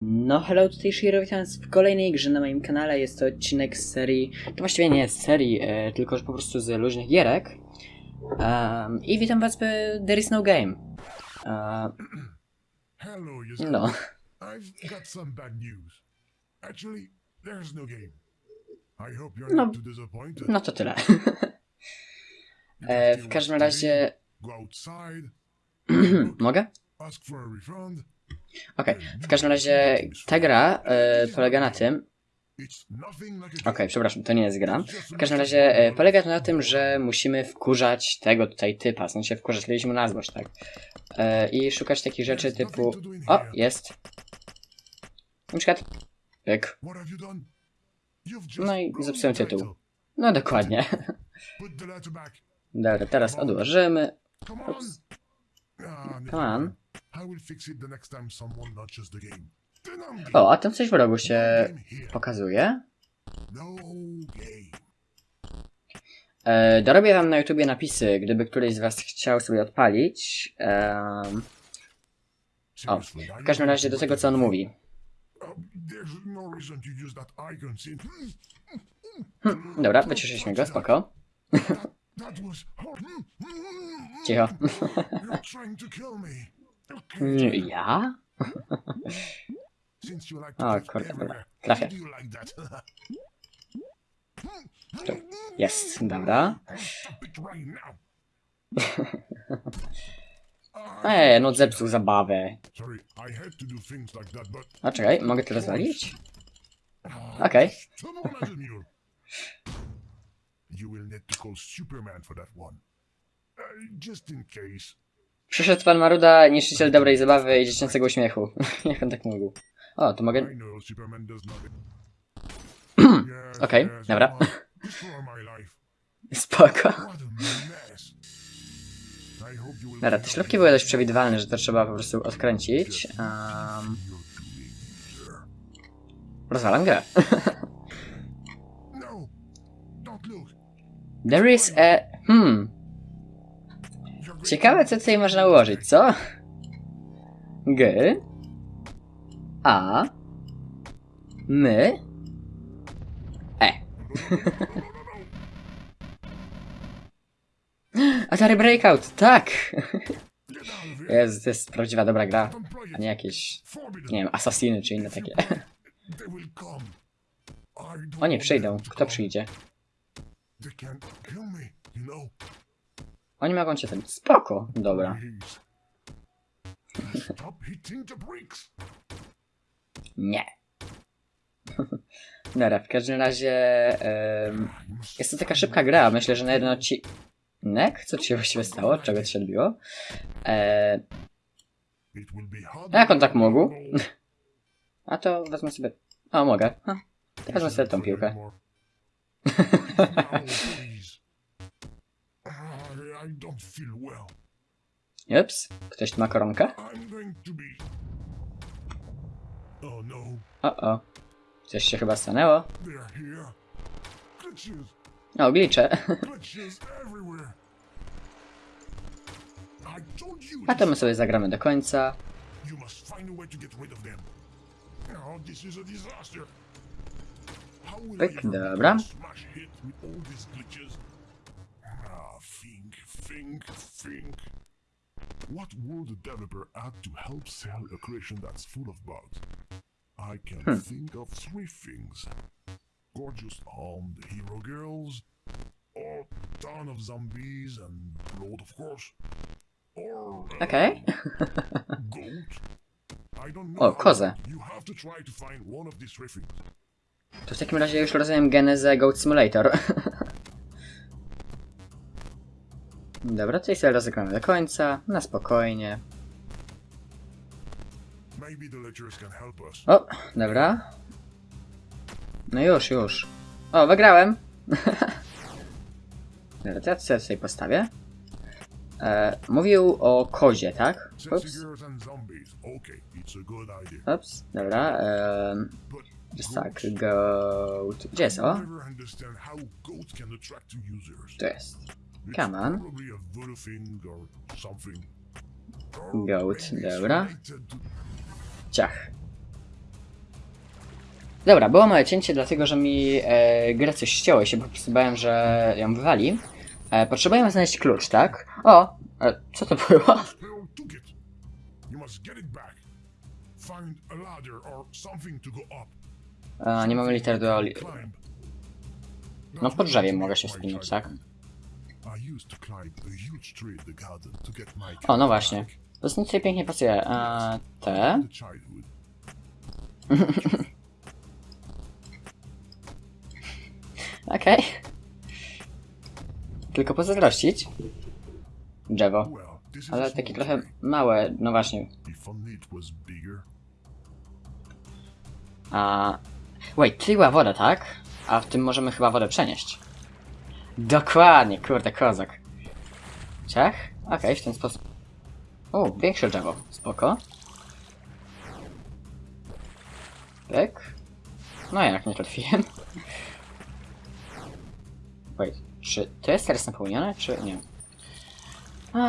No hello, tutaj Shiro, witam was w kolejnej grze na moim kanale. Jest to odcinek z serii, to właściwie nie jest serii, e, tylko że po prostu z luźnych gierek. Um, I witam was w There is no game. E, Hello, no, I've got some bad news. Actually, there's no game. I hope you're No. not too disappointed. no to tyle. E, w każdym razie... Mogę? ask for a refund. Okej, w każdym razie ta gra e, polega na tym... Okej, game. przepraszam, to nie jest gra. W każdym razie e, polega to na tym, że musimy wkurzać tego tutaj typa, w sensie wkurzać, mieliśmy na złość, tak. E, I szukać takich rzeczy typu... O, jest. Na przykład... Pyk. No i zepsułem tytuł. No dokładnie. Dobra, teraz odłożymy. Ups. Come on. O, a tam coś w rogu się pokazuje. No. E, dorobię wam na YouTubie napisy, gdyby któryś z was chciał sobie odpalić. O, w każdym razie do tego, co on mówi. Hm, dobra, wyciszyliśmy go, spoko. was hor- Cicho. Mm, yeah. ja? o kurde, dobra. Trafię. Jest, dobra. Eee, no zepsuł zabawę. A czekaj, mogę to rozwalić? Ah, Okej. Okay. You will need to call Superman for that one. Uh, just in case. Przyszedł pan Maruda, niszczyciel dobrej zabawy i dziecięcego uśmiechu. Jak on tak mógł? O, to mogę... Okej, dobra. Spoko. Dobra, te śrubki były dość przewidywalne, że to trzeba po prostu odkręcić. Um, rozwalam grę. There is a... Hmm. Ciekawe, co tutaj można ułożyć, co? G. A. My. E. Atari Breakout, tak! Jest, to jest prawdziwa dobra gra, a nie jakieś, nie wiem, asasiny czy inne takie. play it, They will come. I don't O nie, want przyjdą. Kto przyjdzie? Oni mogą cię ten... Spoko, dobra. Nie. Dobra, w każdym razie... must Jest to taka szybka gra, myślę, że na jeden odcinek... Co ci się właściwie stało? Czego ci się odbiło? Hard. jak on tak mógł? A to wezmę sobie... O, mogę. Ha, wezmę sobie tą piłkę. Ups, ktoś tu ma koronkę? Oh no, O, o. Coś się chyba stanęło. O, glicze. A to my sobie zagramy do końca. Pyk, ever dobra. Think, think. What would the developer add to help sell a creation that's full of bugs? I can Hmm. think of three things. Gorgeous armed hero girls, or ton of zombies and blood, of course. Or uh, Okej. goat. I don't know. O, kozę. You have to try to find one of these three things. To w takim razie już rozumiem genezę Goat Simulator. Dobra, tutaj sobie rozegramy do końca, na spokojnie. O, dobra. No już, już. O, wygrałem. Dobra, ja sobie tutaj postawię. E, mówił o kozie, tak? Ups, ups, dobra. But just tak, goat. Gdzie jest o? to jest. Come on. Goat, dobra. Ciach. Dobra, było małe cięcie, dlatego że mi e, gra coś ścięło i się po prostu bałem, że ją wywali. E, potrzebujemy znaleźć klucz, tak? O! E, co to było? E, nie mamy liter do... No pod drzewiem mogę się wspinać, tak? O, no właśnie. To tutaj pięknie pasuje. E, te... Okej. Tylko pozazdrościć. Drzewo. Ale takie trochę małe, no właśnie. A... Wait, tutaj była woda, tak? A w tym możemy chyba wodę przenieść. Dokładnie, kurde, kozak. Ciach? Okej, w ten sposób. O, większe drzewo. Spoko. Tak. No jak, nie trafiłem. Wait, czy to jest teraz napełnione, czy nie?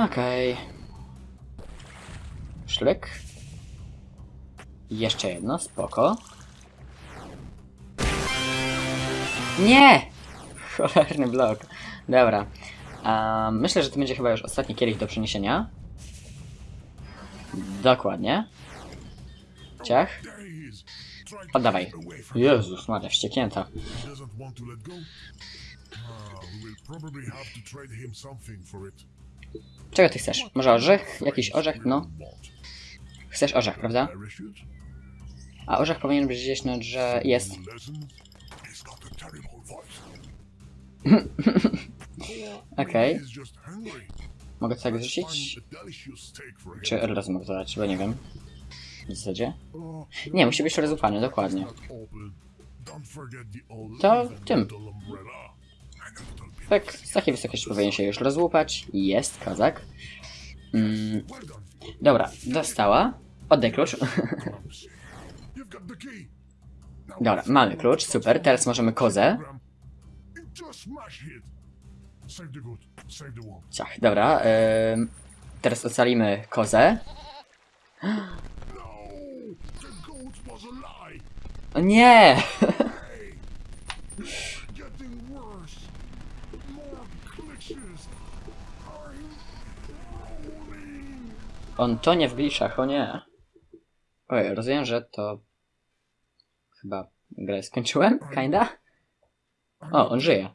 Okej. Szlek. Jeszcze jedno, spoko. Nie! Cholerny blok. Dobra. A, myślę, że to będzie chyba już ostatni kielich do przeniesienia. Dokładnie. Ciach. Oddawaj. Jezus, Maria, wścieknięta. Czego ty chcesz? Może orzech? Jakiś orzech? No. Chcesz orzech, prawda? A orzech powinien być gdzieś, no, że jest. Okej. Hungry. Mogę tak him. Czy od razu mogę to dać? Bo nie wiem. W zasadzie? Oh, Nie, musi być rozłupany, dokładnie. To tym. Tak, z takiej wysokości powinien się już rozłupać. Jest, kozak. Mm, dobra, dostała. Oddaj klucz. Dobra, mamy klucz, super. Teraz możemy kozę. Ciach, dobra. teraz ocalimy kozę. No! O nie! On tonie w glitchach, o nie. Oj, rozumiem, że to... Chyba grę skończyłem? Kinda? O, on żyje.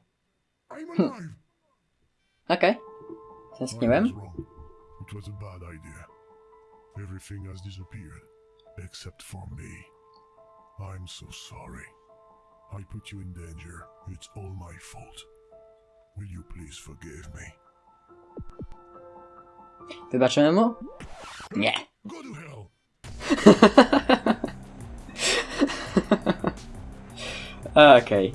I'm alive. Okej. I Tęskniłem. was wrong. It was a bad idea. Everything has disappeared, except for me. I'm so sorry. I put you in danger. It's all my fault. Will you please forgive me? Wybaczymy mu? Nie. Go to hell! Okej.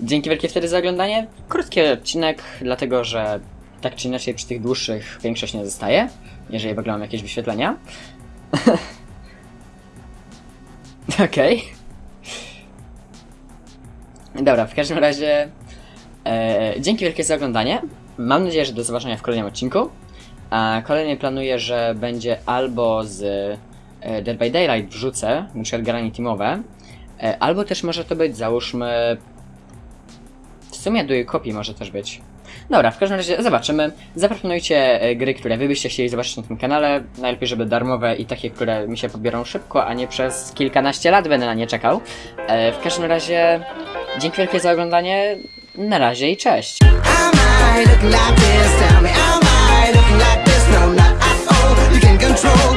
Dzięki wielkie wtedy za oglądanie. Krótki odcinek, dlatego że tak czy inaczej przy tych dłuższych większość nie zostaje, jeżeli w ogóle mam jakieś wyświetlenia. Okej. Dobra, w każdym razie e, dzięki wielkie za oglądanie. Mam nadzieję, że do zobaczenia w kolejnym odcinku. A kolejny planuję, że będzie albo z e, Dead by Daylight wrzucę, na przykład granie teamowe, e, albo też może to być, załóżmy sumie do jej kopii może też być. Dobra, w każdym razie zobaczymy. Zaproponujcie e, gry, które wy byście chcieli zobaczyć na tym kanale. Najlepiej, żeby darmowe i takie, które mi się pobiorą szybko, a nie przez kilkanaście lat będę na nie czekał. E, w każdym razie dzięki wielkie za oglądanie. Na razie i cześć. control.